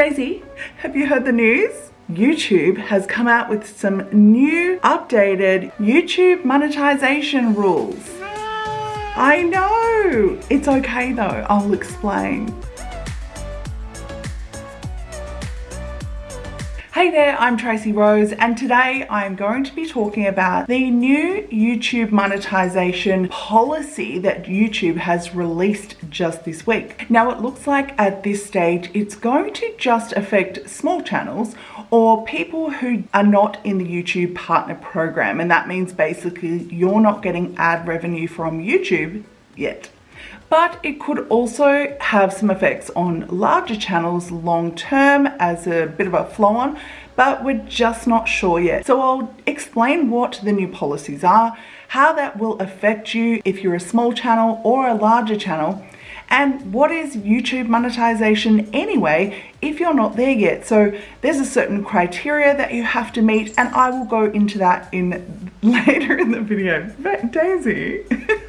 Daisy, have you heard the news? YouTube has come out with some new updated YouTube monetization rules. I know. It's okay though. I'll explain. Hey there, I'm Tracy Rose and today I'm going to be talking about the new YouTube monetization policy that YouTube has released just this week. Now it looks like at this stage it's going to just affect small channels or people who are not in the YouTube partner program and that means basically you're not getting ad revenue from YouTube yet but it could also have some effects on larger channels long term as a bit of a flow on, but we're just not sure yet. So I'll explain what the new policies are, how that will affect you if you're a small channel or a larger channel, and what is YouTube monetization anyway if you're not there yet. So there's a certain criteria that you have to meet and I will go into that in later in the video. But Daisy.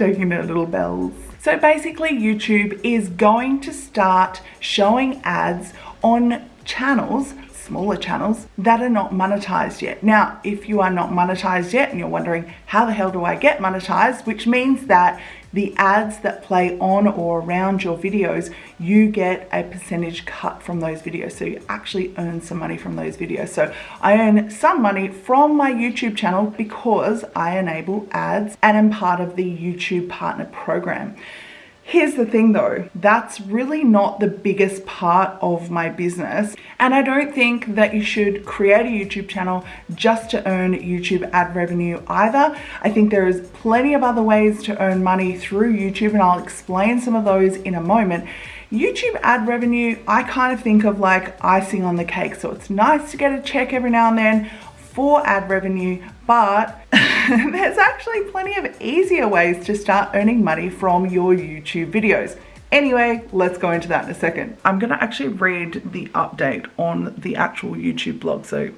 shaking their little bells. So basically YouTube is going to start showing ads on channels smaller channels that are not monetized yet. Now, if you are not monetized yet and you're wondering how the hell do I get monetized, which means that the ads that play on or around your videos, you get a percentage cut from those videos. So you actually earn some money from those videos. So I earn some money from my YouTube channel because I enable ads and am part of the YouTube partner program. Here's the thing though, that's really not the biggest part of my business. And I don't think that you should create a YouTube channel just to earn YouTube ad revenue either. I think there is plenty of other ways to earn money through YouTube and I'll explain some of those in a moment. YouTube ad revenue, I kind of think of like icing on the cake. So it's nice to get a check every now and then for ad revenue, but there's actually plenty of easier ways to start earning money from your YouTube videos. Anyway, let's go into that in a second. I'm gonna actually read the update on the actual YouTube blog, so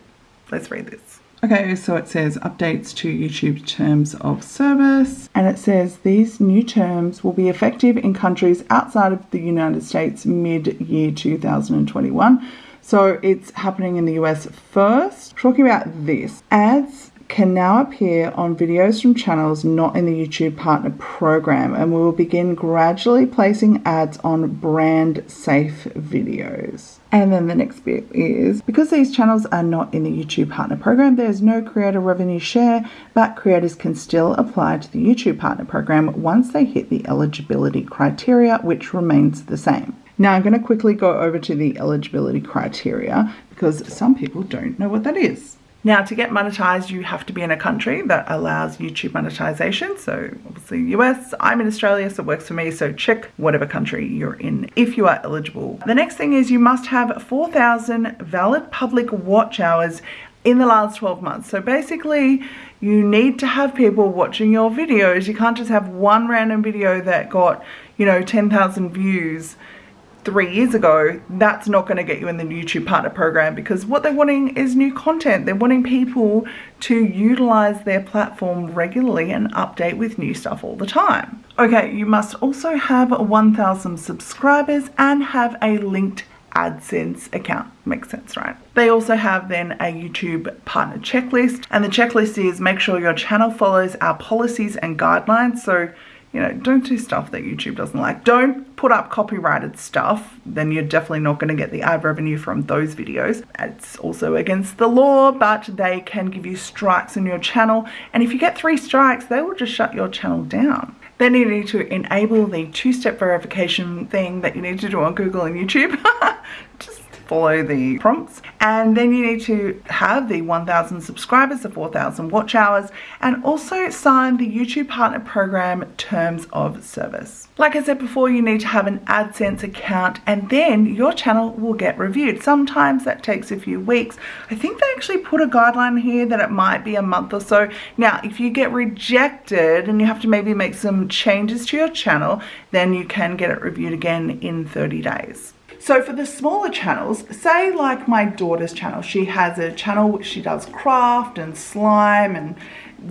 let's read this. Okay, so it says updates to YouTube terms of service, and it says these new terms will be effective in countries outside of the United States mid year 2021 so it's happening in the US first. Talking about this, ads can now appear on videos from channels not in the YouTube Partner Program, and we will begin gradually placing ads on brand safe videos. And then the next bit is because these channels are not in the YouTube Partner Program, there's no creator revenue share, but creators can still apply to the YouTube Partner Program once they hit the eligibility criteria, which remains the same. Now I'm going to quickly go over to the eligibility criteria because some people don't know what that is. Now to get monetized you have to be in a country that allows YouTube monetization so obviously US, I'm in Australia so it works for me so check whatever country you're in if you are eligible. The next thing is you must have 4,000 valid public watch hours in the last 12 months. So basically you need to have people watching your videos. You can't just have one random video that got you know 10,000 views three years ago, that's not going to get you in the YouTube partner program because what they're wanting is new content. They're wanting people to utilize their platform regularly and update with new stuff all the time. Okay, you must also have 1,000 subscribers and have a linked AdSense account. Makes sense, right? They also have then a YouTube partner checklist and the checklist is make sure your channel follows our policies and guidelines. So you know, don't do stuff that YouTube doesn't like. Don't put up copyrighted stuff, then you're definitely not going to get the ad revenue from those videos. It's also against the law, but they can give you strikes on your channel. And if you get three strikes, they will just shut your channel down. Then you need to enable the two-step verification thing that you need to do on Google and YouTube. follow the prompts. And then you need to have the 1000 subscribers the 4000 watch hours and also sign the YouTube partner program terms of service. Like I said before you need to have an AdSense account and then your channel will get reviewed. Sometimes that takes a few weeks. I think they actually put a guideline here that it might be a month or so. Now if you get rejected and you have to maybe make some changes to your channel then you can get it reviewed again in 30 days so for the smaller channels, say like my daughter's channel, she has a channel which she does craft and slime and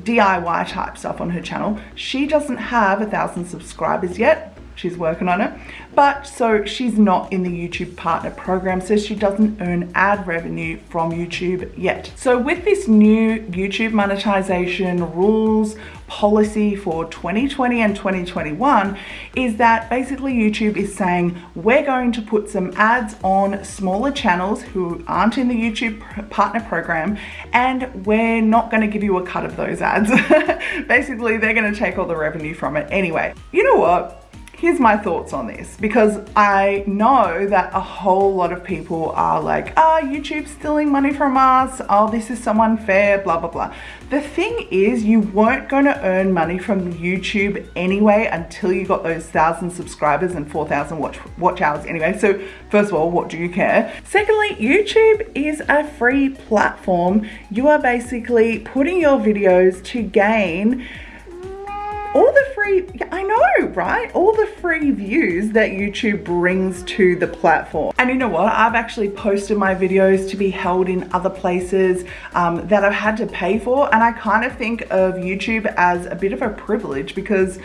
DIY type stuff on her channel. She doesn't have a thousand subscribers yet, she's working on it. But so she's not in the YouTube partner program, so she doesn't earn ad revenue from YouTube yet. So with this new YouTube monetization rules, policy for 2020 and 2021 is that basically YouTube is saying we're going to put some ads on smaller channels who aren't in the YouTube partner program and we're not going to give you a cut of those ads. basically, they're going to take all the revenue from it anyway. You know what? Here's my thoughts on this because I know that a whole lot of people are like, ah, oh, YouTube's stealing money from us. Oh, this is so unfair, blah, blah, blah. The thing is, you weren't going to earn money from YouTube anyway until you got those thousand subscribers and 4,000 watch, watch hours anyway. So first of all, what do you care? Secondly, YouTube is a free platform. You are basically putting your videos to gain all the free, I know, right? All the free views that YouTube brings to the platform. And you know what? I've actually posted my videos to be held in other places um, that I've had to pay for. And I kind of think of YouTube as a bit of a privilege because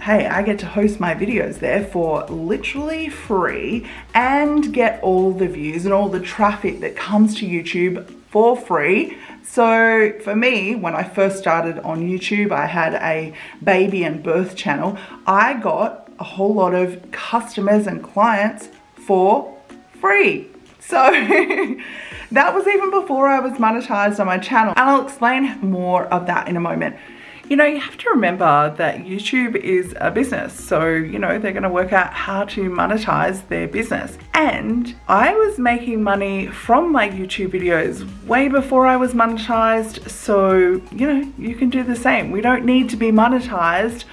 hey, I get to host my videos there for literally free and get all the views and all the traffic that comes to YouTube for free so for me, when I first started on YouTube, I had a baby and birth channel. I got a whole lot of customers and clients for free. So that was even before I was monetized on my channel. And I'll explain more of that in a moment. You know, you have to remember that YouTube is a business. So, you know, they're going to work out how to monetize their business. And I was making money from my YouTube videos way before I was monetized. So, you know, you can do the same. We don't need to be monetized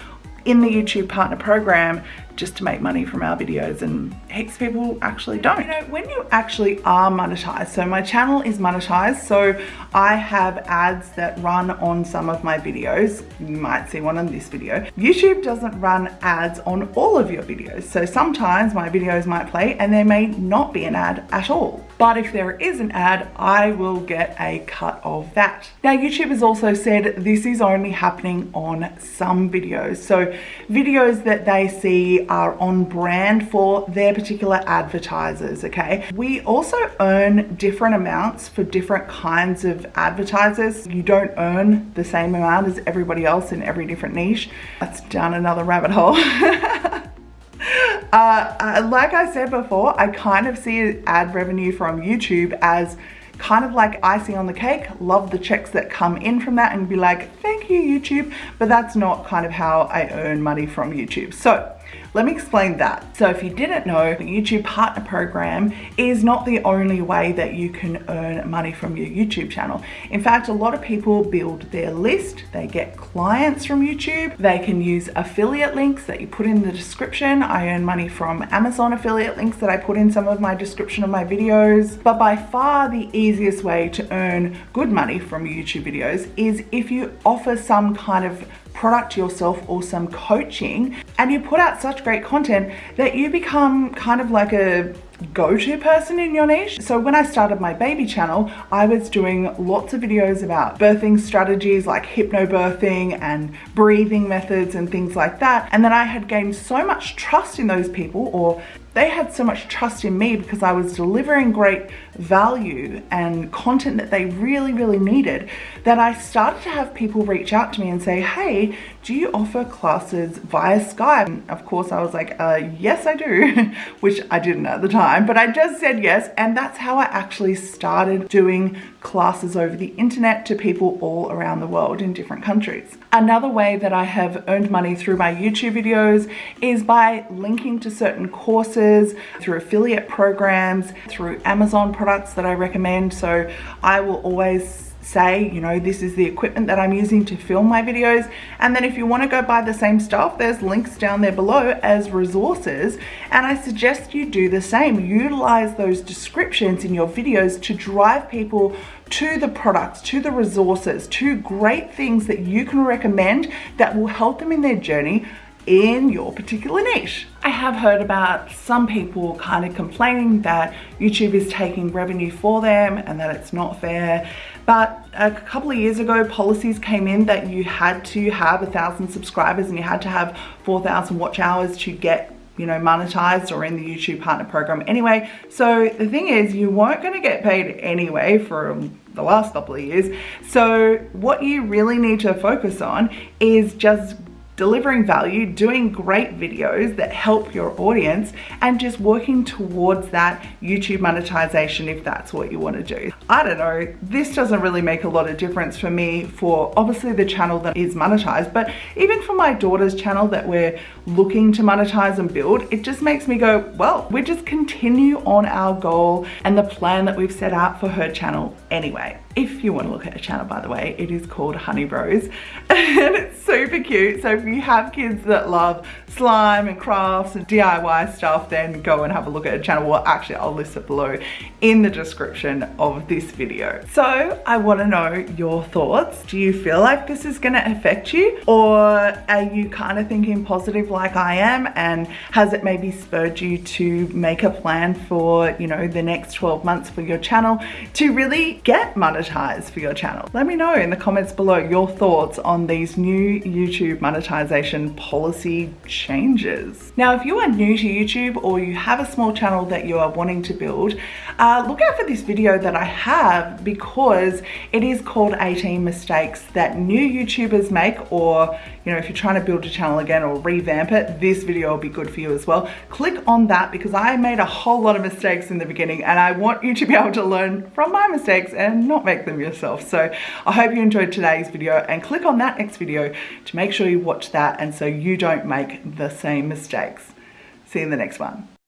in the YouTube partner program just to make money from our videos and heaps of people actually don't. You know, when you actually are monetized, so my channel is monetized, so I have ads that run on some of my videos. You might see one on this video. YouTube doesn't run ads on all of your videos. So sometimes my videos might play and there may not be an ad at all. But if there is an ad, I will get a cut of that. Now, YouTube has also said this is only happening on some videos. So videos that they see are on brand for their particular advertisers, okay? We also earn different amounts for different kinds of advertisers. You don't earn the same amount as everybody else in every different niche. That's down another rabbit hole. Uh, uh, like I said before, I kind of see ad revenue from YouTube as kind of like icing on the cake, love the checks that come in from that and be like, thank you YouTube, but that's not kind of how I earn money from YouTube. So let me explain that. So if you didn't know, the YouTube Partner Program is not the only way that you can earn money from your YouTube channel. In fact, a lot of people build their list, they get clients from YouTube, they can use affiliate links that you put in the description. I earn money from Amazon affiliate links that I put in some of my description of my videos. But by far the easiest way to earn good money from YouTube videos is if you offer some kind of product yourself or some coaching and you put out such great content that you become kind of like a go-to person in your niche. So when I started my baby channel, I was doing lots of videos about birthing strategies like hypnobirthing and breathing methods and things like that. And then I had gained so much trust in those people or they had so much trust in me because I was delivering great value and content that they really, really needed that I started to have people reach out to me and say, hey, do you offer classes via Skype? And of course, I was like, uh, yes, I do, which I didn't at the time, but I just said yes. And that's how I actually started doing classes over the internet to people all around the world in different countries. Another way that I have earned money through my YouTube videos is by linking to certain courses, through affiliate programs, through Amazon products that I recommend. So I will always say, you know, this is the equipment that I'm using to film my videos. And then if you want to go buy the same stuff, there's links down there below as resources. And I suggest you do the same. Utilize those descriptions in your videos to drive people to the products, to the resources, to great things that you can recommend that will help them in their journey in your particular niche. I have heard about some people kind of complaining that YouTube is taking revenue for them and that it's not fair. But a couple of years ago, policies came in that you had to have a thousand subscribers and you had to have 4,000 watch hours to get you know, monetized or in the YouTube partner program anyway. So the thing is, you weren't going to get paid anyway for the last couple of years. So what you really need to focus on is just delivering value, doing great videos that help your audience, and just working towards that YouTube monetization if that's what you want to do. I don't know, this doesn't really make a lot of difference for me for obviously the channel that is monetized, but even for my daughter's channel that we're looking to monetize and build, it just makes me go, well, we just continue on our goal and the plan that we've set out for her channel anyway if you want to look at a channel by the way it is called honey bros and it's super cute. So if you have kids that love slime and crafts and DIY stuff then go and have a look at a channel. Well actually I'll list it below in the description of this video. So I want to know your thoughts. Do you feel like this is going to affect you? Or are you kind of thinking positive like I am? And has it maybe spurred you to make a plan for you know the next 12 months for your channel to really get monetized for your channel? Let me know in the comments below your thoughts on these new YouTube monetization policy changes. Now, if you are new to YouTube or you have a small channel that you are wanting to build, uh, look out for this video that I have because it is called 18 mistakes that new YouTubers make or, you know, if you're trying to build a channel again or revamp it, this video will be good for you as well. Click on that because I made a whole lot of mistakes in the beginning and I want you to be able to learn from my mistakes and not make make them yourself. So I hope you enjoyed today's video and click on that next video to make sure you watch that and so you don't make the same mistakes. See you in the next one.